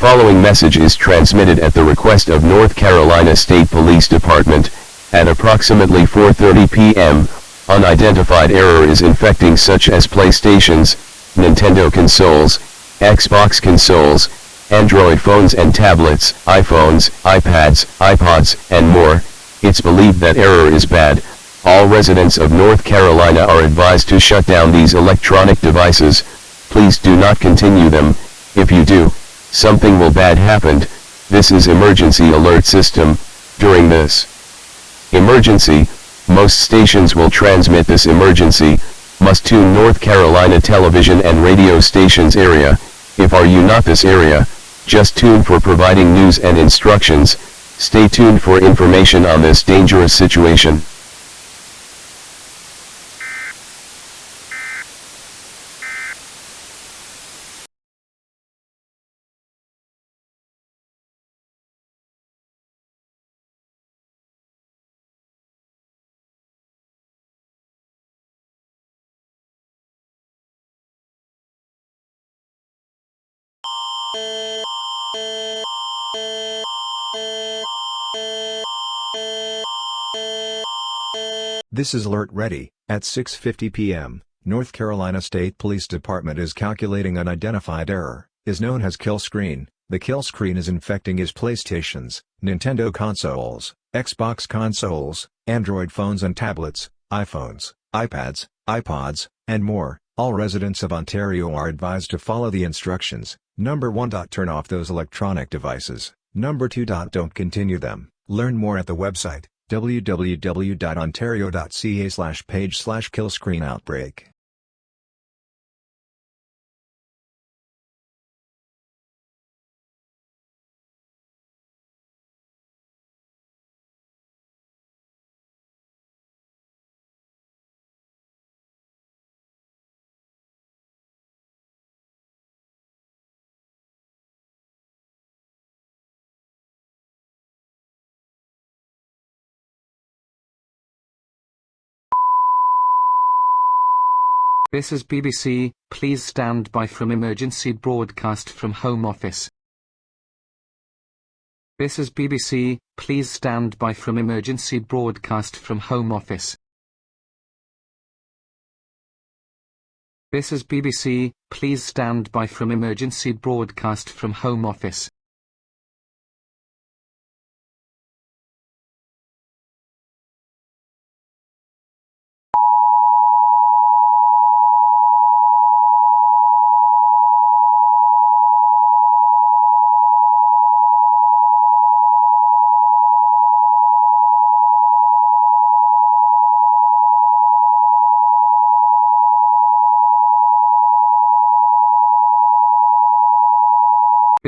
following message is transmitted at the request of North Carolina State Police Department, at approximately 4.30 p.m., unidentified error is infecting such as PlayStations, Nintendo consoles, Xbox consoles, Android phones and tablets, iPhones, iPads, iPods, and more, it's believed that error is bad, all residents of North Carolina are advised to shut down these electronic devices, please do not continue them, if you do, something will bad happened, this is emergency alert system, during this emergency, most stations will transmit this emergency, must tune North Carolina television and radio stations area, if are you not this area, just tune for providing news and instructions, stay tuned for information on this dangerous situation. This is Alert Ready. At 6.50 p.m., North Carolina State Police Department is calculating unidentified error, is known as kill screen. The kill screen is infecting his PlayStations, Nintendo consoles, Xbox consoles, Android phones and tablets, iPhones, iPads, iPods, and more. All residents of Ontario are advised to follow the instructions. Number 1. Turn off those electronic devices. Number 2. Don't continue them. Learn more at the website www.ontario.ca slash page slash killscreenoutbreak. This is BBC, please stand by from emergency broadcast from Home Office. This is BBC, please stand by from emergency broadcast from Home Office. This is BBC, please stand by from emergency broadcast from Home Office.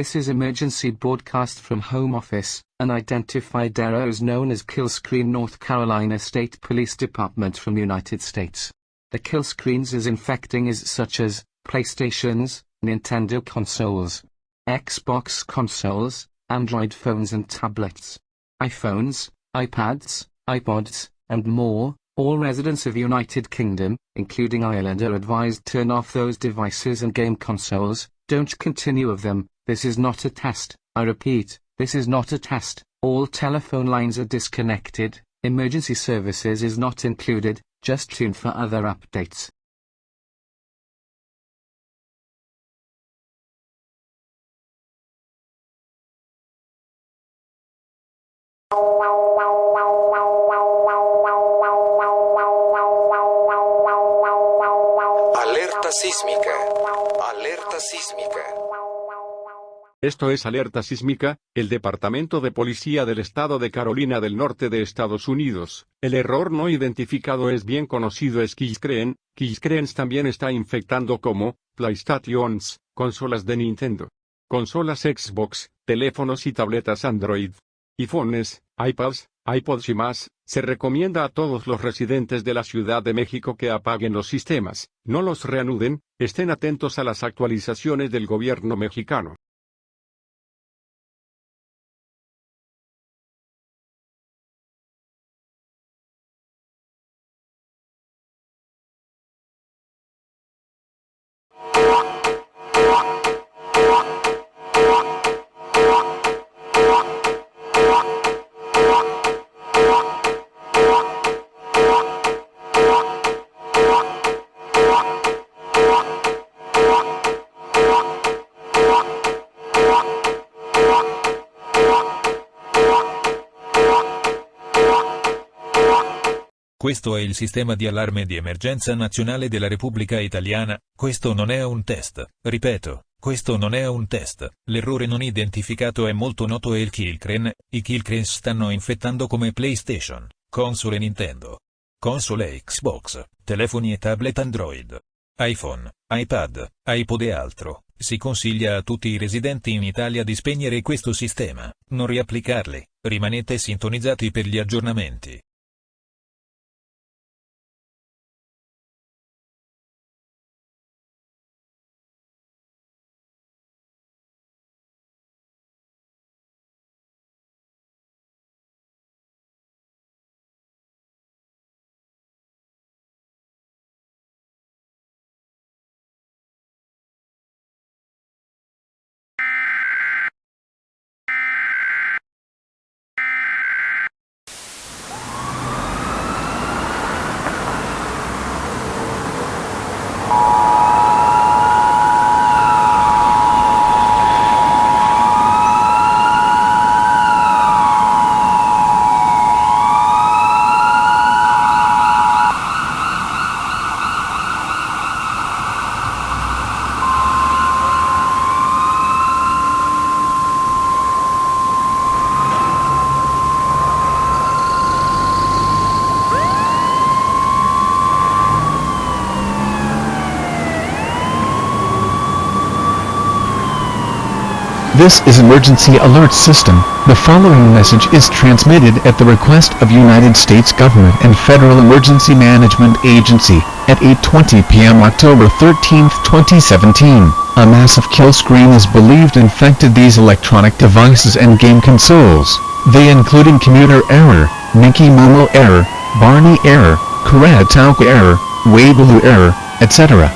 This is emergency broadcast from Home Office, an identified error is known as kill screen North Carolina State Police Department from United States. The kill screens is infecting is such as, PlayStations, Nintendo consoles, Xbox consoles, Android phones and tablets, iPhones, iPads, iPods, and more, all residents of United Kingdom, including Ireland are advised turn off those devices and game consoles, don't continue of them, this is not a test, I repeat, this is not a test, all telephone lines are disconnected, emergency services is not included, just tune for other updates. Alerta sísmica. Alerta sísmica. Esto es Alerta Sísmica, el Departamento de Policía del Estado de Carolina del Norte de Estados Unidos. El error no identificado es bien conocido es Killscreen. Killscreens también está infectando como PlayStations, consolas de Nintendo, consolas Xbox, teléfonos y tabletas Android, iPhones, iPads, iPods y más. Se recomienda a todos los residentes de la Ciudad de México que apaguen los sistemas, no los reanuden, estén atentos a las actualizaciones del gobierno mexicano. Questo è il sistema di allarme di emergenza nazionale della Repubblica Italiana, questo non è un test, ripeto, questo non è un test, l'errore non identificato è molto noto e il Killcrane, i Killcranes stanno infettando come PlayStation, console Nintendo, console Xbox, telefoni e tablet Android, iPhone, iPad, iPod e altro. Si consiglia a tutti i residenti in Italia di spegnere questo sistema, non riapplicarli, rimanete sintonizzati per gli aggiornamenti. This is Emergency Alert System. The following message is transmitted at the request of United States Government and Federal Emergency Management Agency at 8.20 p.m. October 13, 2017. A massive kill screen is believed infected these electronic devices and game consoles. They including commuter error, Mickey Momo error, Barney error, Kuratauka error, Weibo error, etc.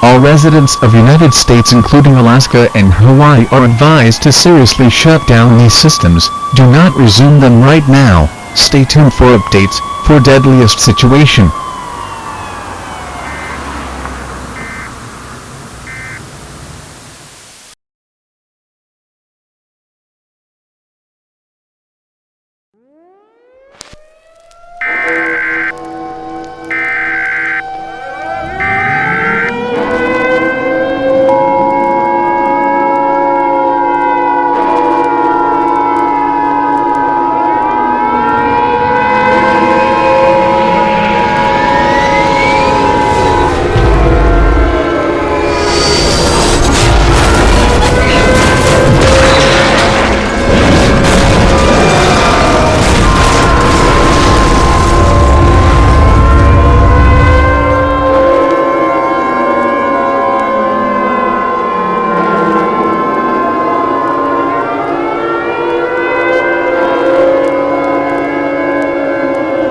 All residents of United States including Alaska and Hawaii are advised to seriously shut down these systems, do not resume them right now, stay tuned for updates, for deadliest situation.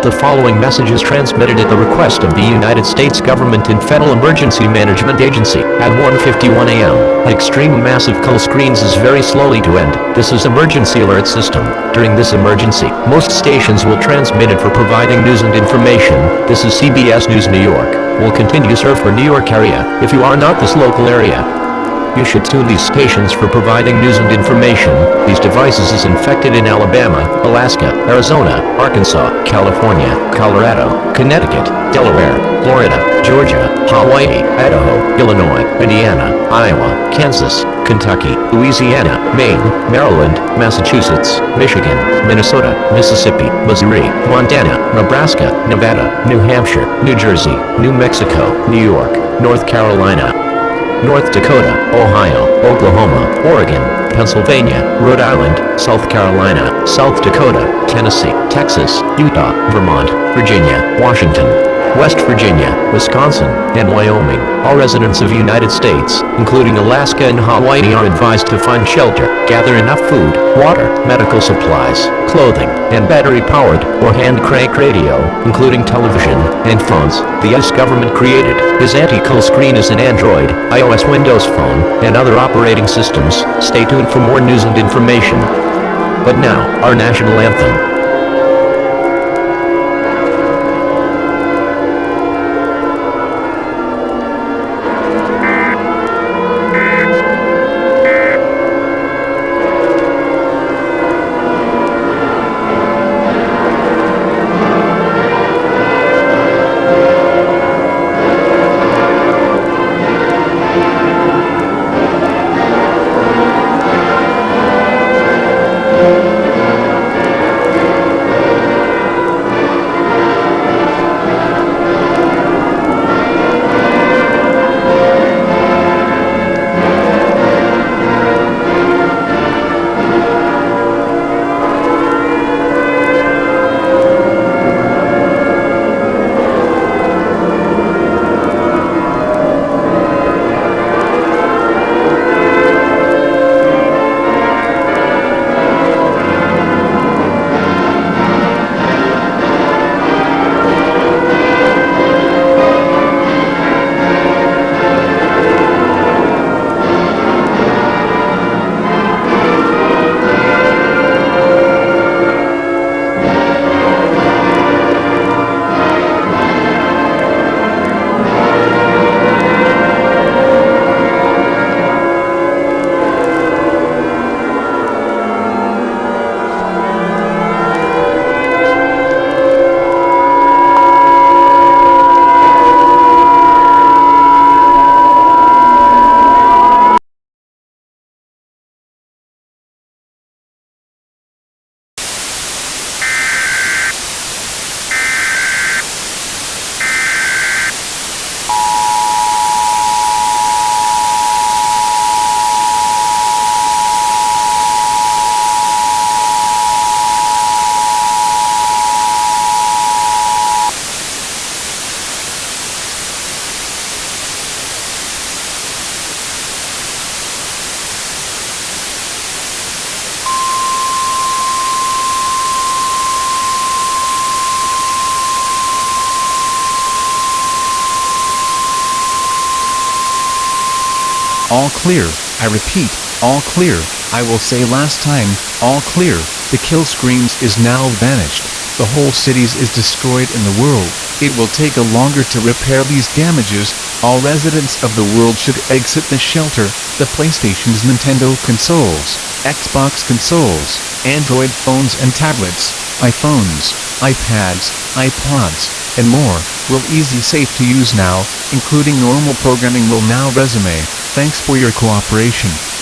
The following message is transmitted at the request of the United States Government and Federal Emergency Management Agency at 1:51 a.m. Extreme massive kill screens is very slowly to end. This is emergency alert system. During this emergency, most stations will transmit it for providing news and information. This is CBS News New York. Will continue serve for New York area. If you are not this local area, you should tune these stations for providing news and information. These devices is infected in Alabama, Alaska, Arizona, Arkansas, California, Colorado, Connecticut, Delaware, Florida, Georgia, Hawaii, Idaho, Illinois, Indiana, Iowa, Kansas, Kentucky, Louisiana, Maine, Maryland, Massachusetts, Michigan, Minnesota, Mississippi, Missouri, Montana, Nebraska, Nevada, New Hampshire, New Jersey, New Mexico, New York, North Carolina, North Dakota, Ohio, Oklahoma, Oregon, Pennsylvania, Rhode Island, South Carolina, South Dakota, Tennessee, Texas, Utah, Vermont, Virginia, Washington, West Virginia, Wisconsin, and Wyoming. All residents of the United States, including Alaska and Hawaii are advised to find shelter, gather enough food, water, medical supplies, clothing, and battery-powered or hand-crank radio, including television and phones. The US government created this anti-kill screen is an Android, iOS Windows phone, and other operating systems. Stay tuned for more news and information. But now, our national anthem. All clear, I repeat, all clear, I will say last time, all clear, the kill screens is now vanished, the whole cities is destroyed in the world, it will take a longer to repair these damages, all residents of the world should exit the shelter, the PlayStation's Nintendo consoles, Xbox consoles, Android phones and tablets, iPhones, iPads, iPods, and more, will easy safe to use now, including normal programming will now resume, thanks for your cooperation.